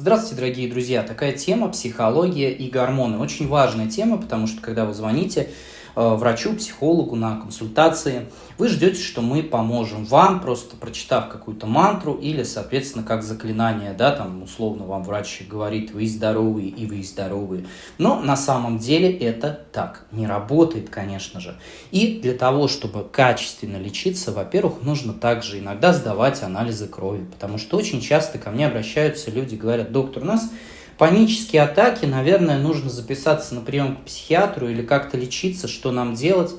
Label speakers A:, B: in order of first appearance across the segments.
A: Здравствуйте, дорогие друзья! Такая тема – психология и гормоны. Очень важная тема, потому что когда вы звоните врачу, психологу на консультации. Вы ждете, что мы поможем вам, просто прочитав какую-то мантру или, соответственно, как заклинание, да, там условно вам врач говорит, вы здоровые и вы здоровые. Но на самом деле это так не работает, конечно же. И для того, чтобы качественно лечиться, во-первых, нужно также иногда сдавать анализы крови, потому что очень часто ко мне обращаются люди, говорят, доктор, у нас Панические атаки, наверное, нужно записаться на прием к психиатру или как-то лечиться, что нам делать.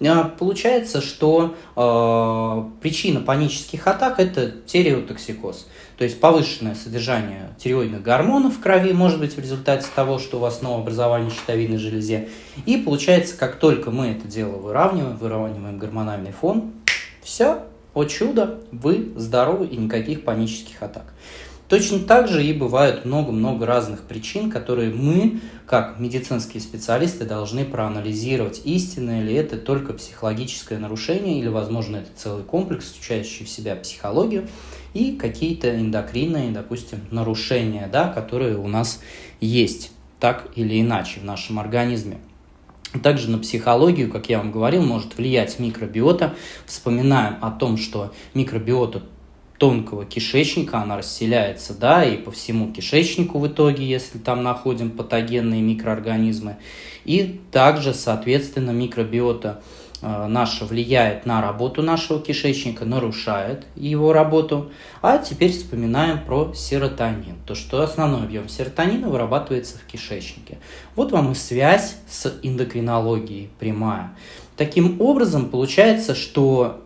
A: А, получается, что э, причина панических атак – это тиреотоксикоз. То есть повышенное содержание тиреоидных гормонов в крови может быть в результате того, что у вас новообразование щитовидной железе. И получается, как только мы это дело выравниваем, выравниваем гормональный фон, все, о чудо, вы здоровы и никаких панических атак. Точно так же и бывает много-много разных причин, которые мы, как медицинские специалисты, должны проанализировать, истинно ли это только психологическое нарушение, или, возможно, это целый комплекс, включающий в себя психологию, и какие-то эндокринные, допустим, нарушения, да, которые у нас есть так или иначе в нашем организме. Также на психологию, как я вам говорил, может влиять микробиота. Вспоминаем о том, что микробиота тонкого кишечника, она расселяется, да, и по всему кишечнику в итоге, если там находим патогенные микроорганизмы. И также, соответственно, микробиота э, наша влияет на работу нашего кишечника, нарушает его работу. А теперь вспоминаем про серотонин. То, что основной объем серотонина вырабатывается в кишечнике. Вот вам и связь с эндокринологией прямая. Таким образом, получается, что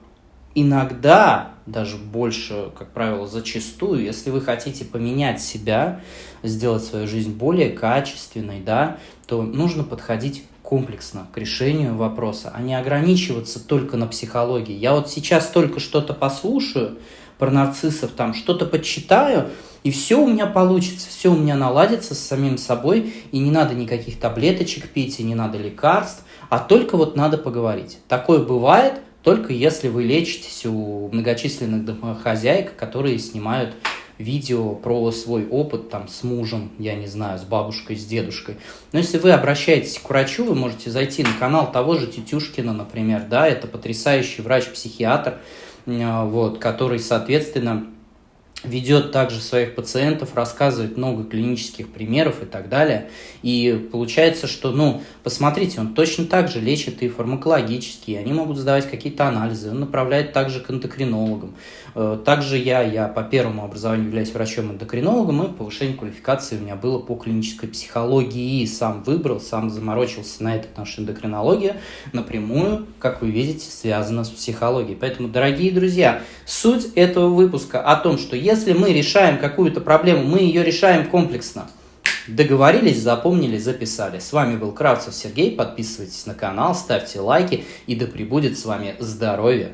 A: иногда даже больше, как правило, зачастую, если вы хотите поменять себя, сделать свою жизнь более качественной, да, то нужно подходить комплексно к решению вопроса, а не ограничиваться только на психологии. Я вот сейчас только что-то послушаю про нарциссов, там что-то почитаю, и все у меня получится, все у меня наладится с самим собой, и не надо никаких таблеточек пить, и не надо лекарств, а только вот надо поговорить. Такое бывает, только если вы лечитесь у многочисленных домохозяек, которые снимают видео про свой опыт там с мужем, я не знаю, с бабушкой, с дедушкой. Но если вы обращаетесь к врачу, вы можете зайти на канал того же Тетюшкина, например, да, это потрясающий врач-психиатр, вот, который, соответственно, ведет также своих пациентов, рассказывает много клинических примеров и так далее. И получается, что, ну, посмотрите, он точно так же лечит и фармакологически, они могут сдавать какие-то анализы, он направляет также к эндокринологам. Э, также я, я по первому образованию являюсь врачом-эндокринологом, и повышение квалификации у меня было по клинической психологии. И сам выбрал, сам заморочился на это, наша эндокринология напрямую, как вы видите, связана с психологией. Поэтому, дорогие друзья, суть этого выпуска о том, что если мы решаем какую-то проблему, мы ее решаем комплексно. Договорились, запомнили, записали. С вами был Кравцев Сергей. Подписывайтесь на канал, ставьте лайки и да пребудет с вами здоровье.